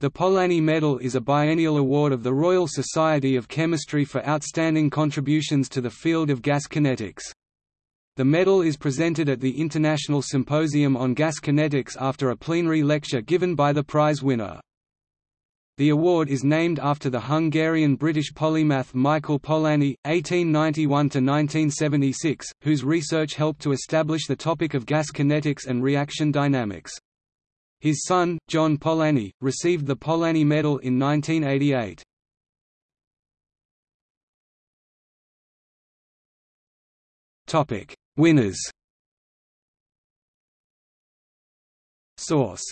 The Polanyi Medal is a biennial award of the Royal Society of Chemistry for outstanding contributions to the field of gas kinetics. The medal is presented at the International Symposium on Gas Kinetics after a plenary lecture given by the prize winner. The award is named after the Hungarian-British polymath Michael Polanyi, 1891–1976, whose research helped to establish the topic of gas kinetics and reaction dynamics. His son, John Polanyi, received the Polanyi Medal in 1988. Topic: Winners. Source: